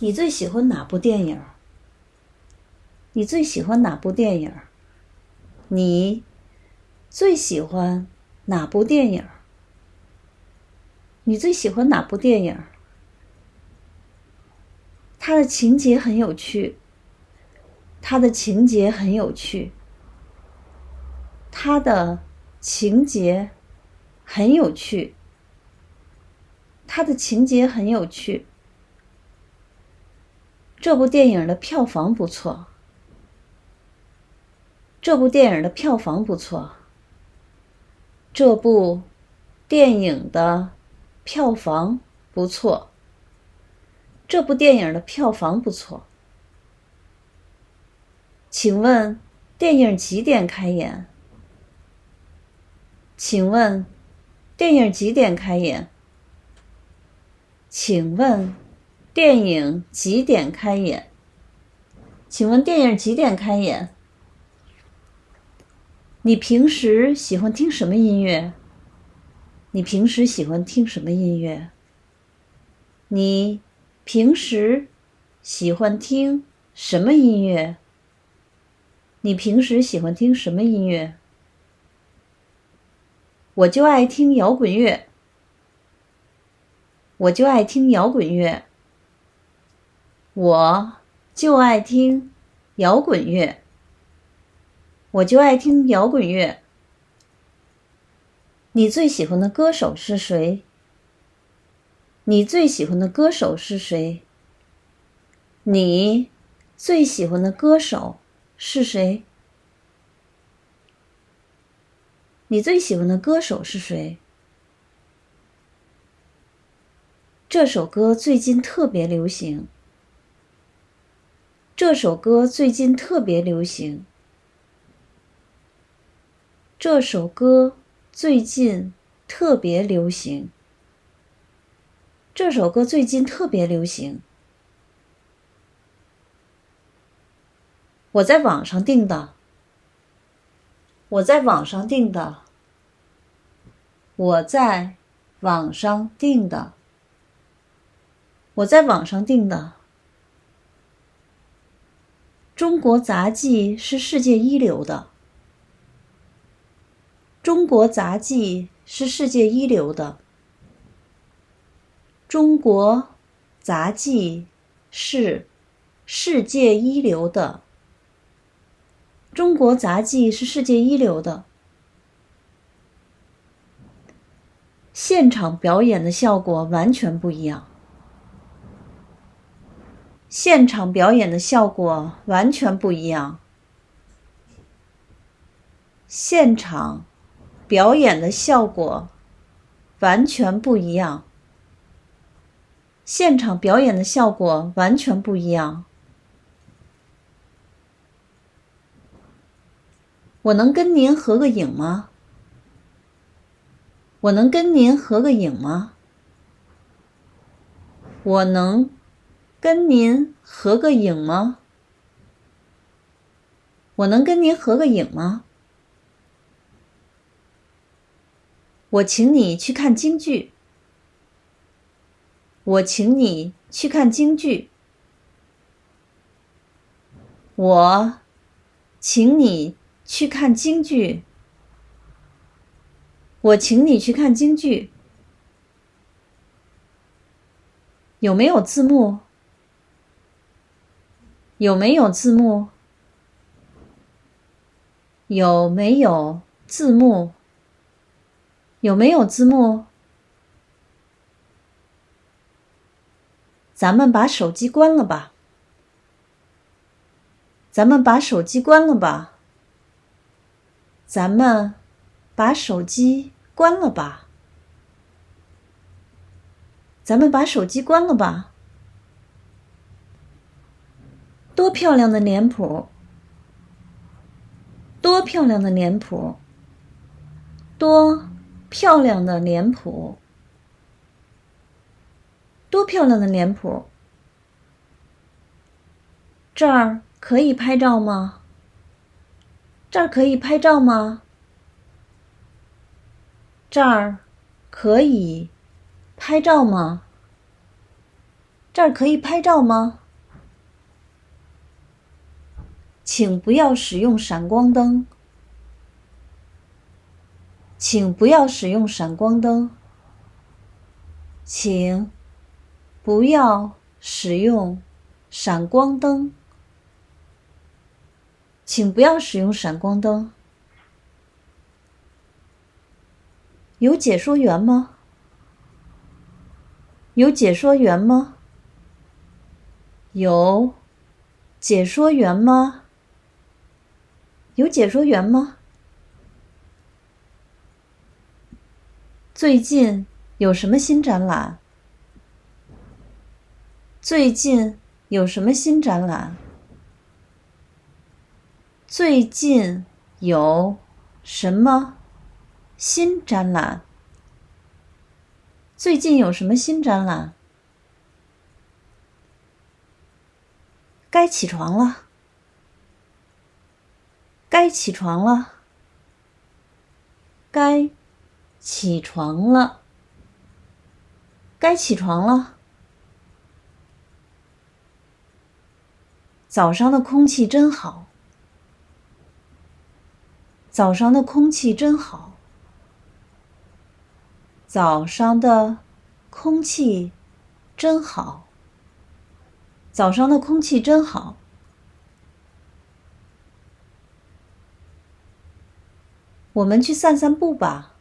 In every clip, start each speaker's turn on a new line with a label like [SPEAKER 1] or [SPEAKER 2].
[SPEAKER 1] 你最喜欢哪部电影？你最喜欢哪部电影？你最喜欢哪部电影？你最喜欢哪部电影？它的情节很有趣。它的情节很有趣。它的情节很有趣。它的情节很有趣。这部电影的票房不错。这部电影的票房不错。这部电影的票房不错。这部电影的票房不错。请问电影几点开演？请问电影几点开演？请问电影几点开演？请问电影几点开演？你平时喜欢听什么音乐？你平时喜欢听什么音乐？你平时喜欢听什么音乐？你平时喜欢听什么音乐？我就爱听摇滚乐。我就爱听摇滚乐。我就爱听摇滚乐。我就爱听摇滚乐。你最喜欢的歌手是谁？你最喜欢的歌手是谁？你最喜欢的歌手是谁？你最喜欢的歌手是谁？这首歌最近特别流行。这首歌最近特别流行。这首歌最近特别流行。这首歌最近特别流行。我在网上订的。我在网上订的。我在网上订的。我在网上订的。中国杂技是世界一流的。中国杂技是世界一流的。中国杂技是世界一流的。中国杂技是世界一流的。现场表演的效果完全不一样。现场表演的效果完全不一样。现场。表演的效果完全不一样。现场表演的效果完全不一样。我能跟您合个影吗？我能跟您合个影吗？我能跟您合个影吗？我能跟您合个影吗？我请你去看京剧。我请你去看京剧。我请你去看京剧。我请你去看京剧。有没有字幕？有没有字幕？有没有字幕？有没有字幕？咱们把手机关了吧。咱们把手机关了吧。咱们把手机关了吧。咱们把手机关了吧。多漂亮的脸谱！多漂亮的脸谱！多。漂亮的脸谱，多漂亮的脸谱！这儿可以拍照吗？这儿可以拍照吗？这儿可以拍照吗？这儿可以拍照吗？请不要使用闪光灯。请不要使用闪光灯。请不要使用闪光灯。请不要使用闪光灯。有解说员吗？有解说员吗？有解说员吗？有解说员吗？最近有什么新展览？最近有什么新展览？最近有什么新展览？最近有什么新展览？该起床了，该起床了，该起床了，该起床了。早上的空气真好，早上的空气真好。早上的空气真好。早上的空气真好。我们去散散步吧。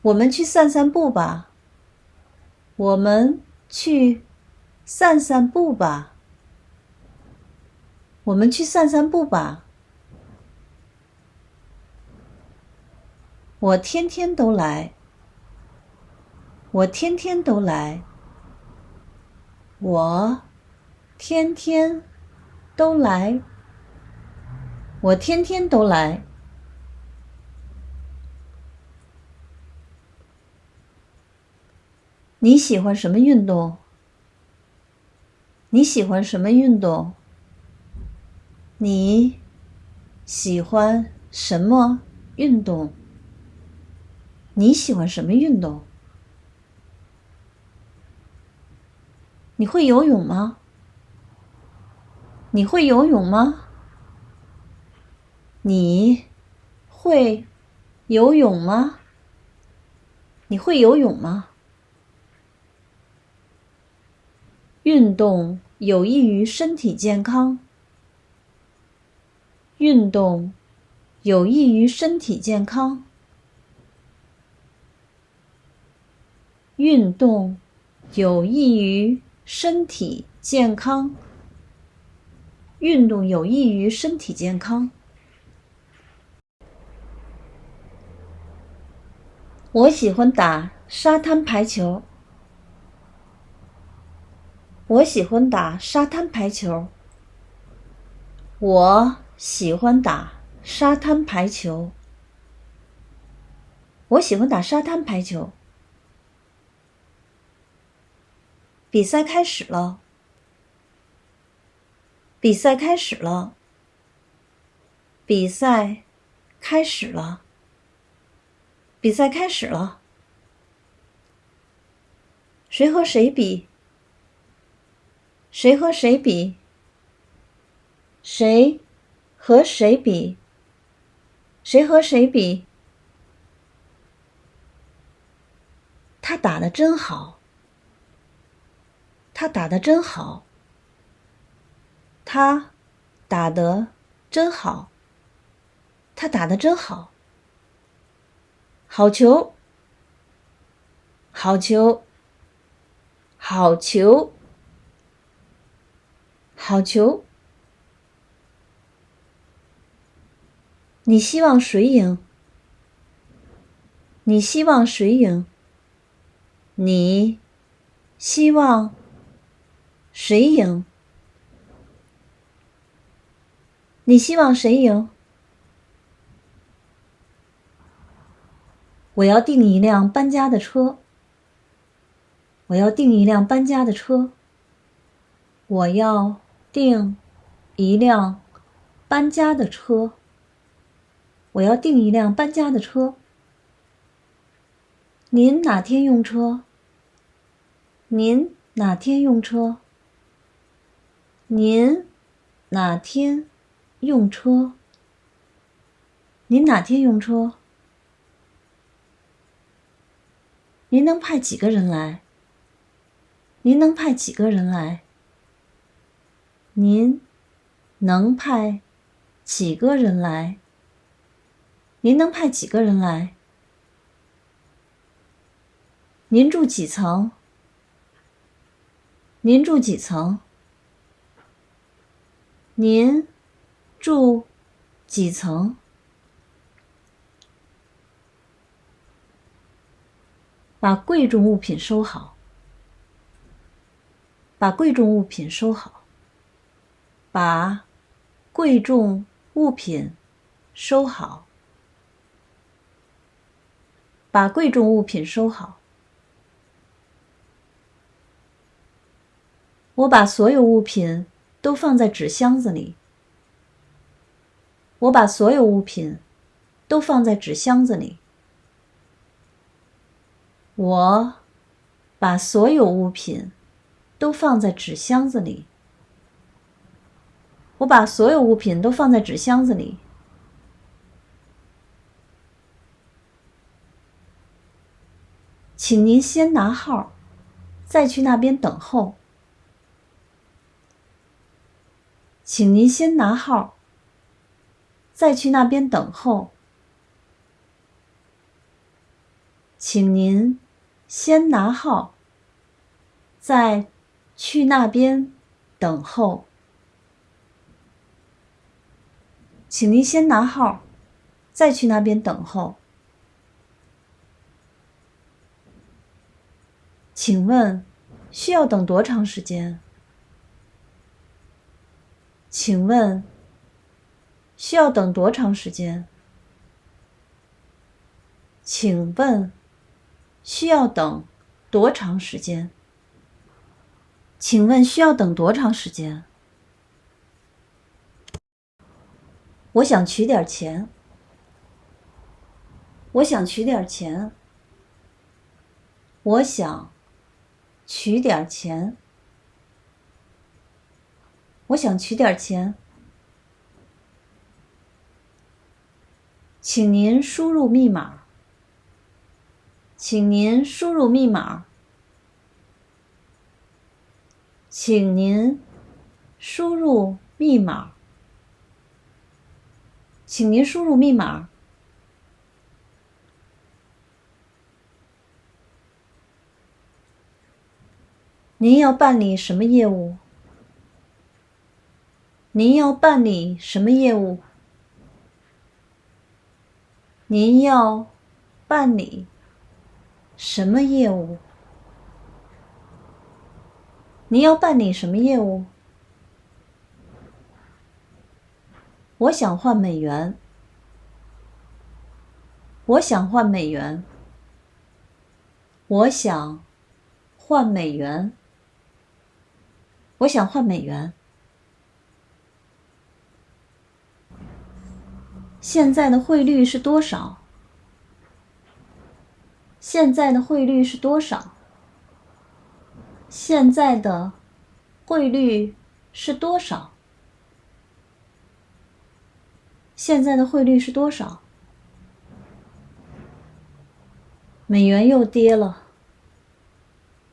[SPEAKER 1] 我们去散散步吧。我们去散散步吧。我们去散散步吧。我天天都来。我天天都来。我天天都来。我天天都来。你喜欢什么运动？你喜欢什么运动？你喜欢什么运动？你喜欢什么运动？你会游泳吗？你会游泳吗？你会游泳吗？你会游泳吗？运动有益于身体健康。运动有益于身体健康。运动有益于身体健康。运动有益于身体健康。我喜欢打沙滩排球。我喜欢打沙滩排球。我喜欢打沙滩排球。我喜欢打沙滩排球。比赛开始了！比赛开始了！比赛开始了！比赛开始了！谁和谁比？谁和谁比？谁和谁比？谁和谁比？他打的真好！他打的真好，他打的真好，他打的真好，好球，好球，好球，好球！你希望谁赢？你希望谁赢？你希望？谁赢？你希望谁赢？我要订一辆搬家的车。我要订一辆搬家的车。我要订一辆搬家的车。我要订一辆搬家的车。您哪天用车？您哪天用车？您哪天用车？您哪天用车？您能派几个人来？您能派几个人来？您能派几个人来？您能派几个人来？您住几层？您住几层？您住几层？把贵重物品收好。把贵重物品收好。把贵重物品收好。把贵重物品收好。我把所有物品都放在纸箱子里。我把所有物品都放在纸箱子里。我把所有物品都放在纸箱子里。我把所有物品都放在纸箱子里。请您先拿号，再去那边等候。请您先拿号，再去那边等候。请您先拿号，再去那边等候。请您先拿号，再去那边等候。请问需要等多长时间？请问需要等多长时间？请问需要等多长时间？请问需要等多长时间？我想取点钱。我想取点钱。我想取点钱。我想取点钱，请您输入密码。请您输入密码。请您输入密码。请您输入密码。您要办理什么业务？您要办理什么业务？您要办理什么业务？您要办理什么业务？我想换美元。我想换美元。我想换美元。我想换美元。现在的汇率是多少？现在的汇率是多少？现在的汇率是多少？现在的汇率是多少？美元又跌了。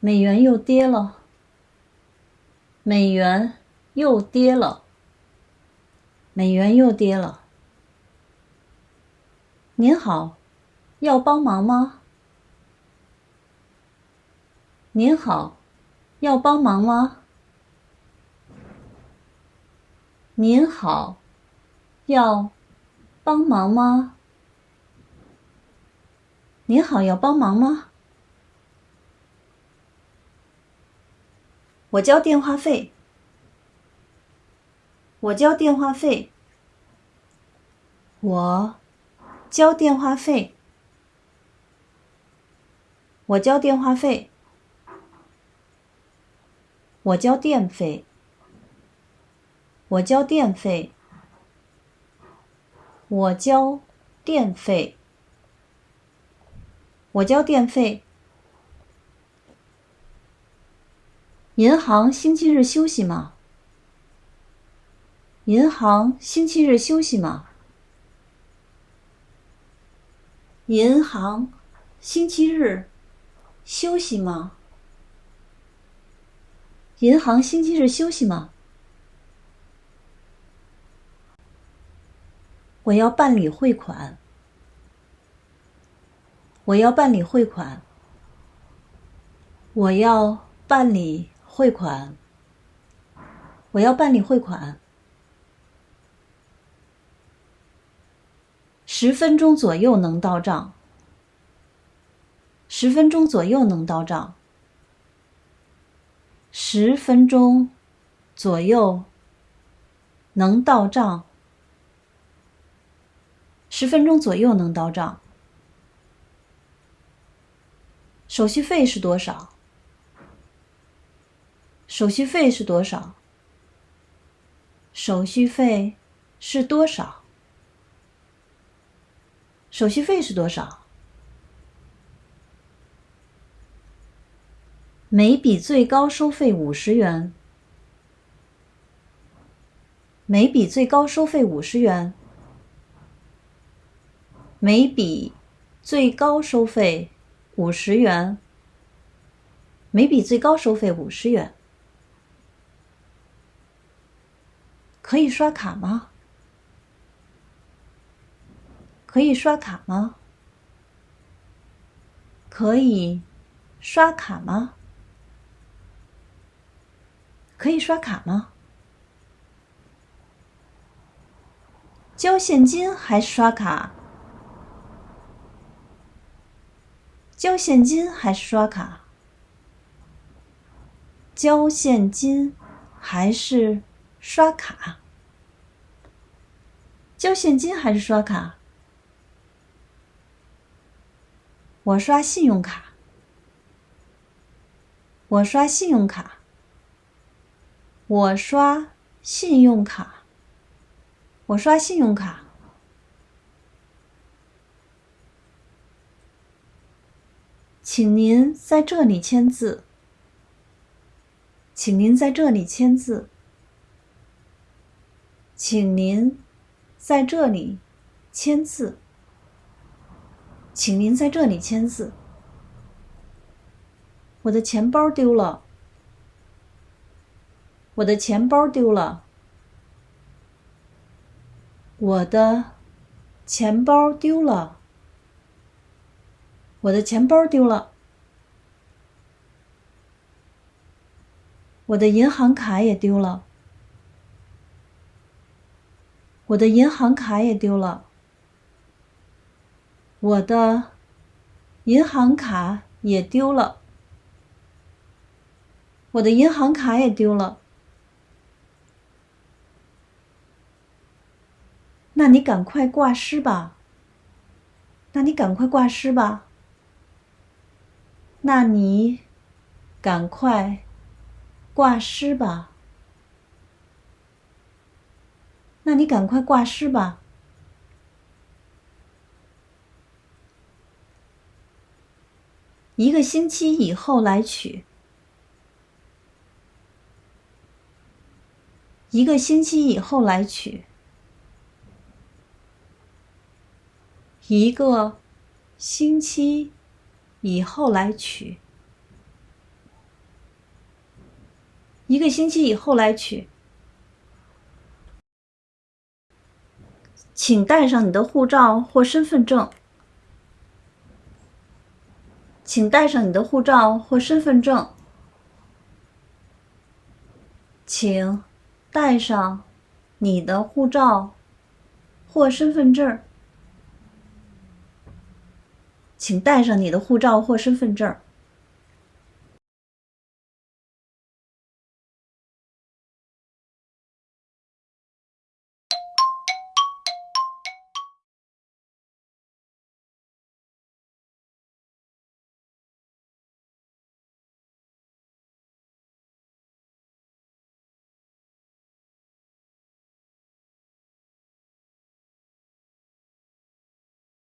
[SPEAKER 1] 美元又跌了。美元又跌了。美元又跌了。您好，要帮忙吗？您好，要帮忙吗？您好，要帮忙吗？您好，要帮忙吗？我交电话费。我交电话费。我。交电话费，我交电话费，我交电费，我交电费，我交电费，我交电费。银行星期日休息吗？银行星期日休息吗？银行星期日休息吗？银行星期日休息吗？我要办理汇款。我要办理汇款。我要办理汇款。我要办理汇款。十分钟左右能到账。十分钟左右能到账。十分钟左右能到账。十分钟左右能到账。手续费是多少？手续费是多少？手续费是多少？手续费是多少？每笔最高收费五十元。每笔最高收费五十元。每笔最高收费五十元。每笔最高收费五十元。可以刷卡吗？可以刷卡吗？可以刷卡吗？可以刷卡吗？交现金还是刷卡？交现金还是刷卡？交现金还是刷卡？交现金还是刷卡？我刷信用卡。我刷信用卡。我刷信用卡。我刷信用卡。请您在这里签字。请您在这里签字。请您在这里签字。请您在这里签字。我的钱包丢了。我的钱包丢了。我的钱包丢了。我的钱包丢了。我的银行卡也丢了。我的银行卡也丢了。我的银行卡也丢了。我的银行卡也丢了。那你赶快挂失吧。那你赶快挂失吧。那你赶快挂失吧。那你赶快挂失吧。一个星期以后来取。一个星期以后来取。一个星期。以后来取，一个星期以后来取，请带上你的护照或身份证。请带上你的护照或身份证。请带上你的护照或身份证。请带上你的护照或身份证。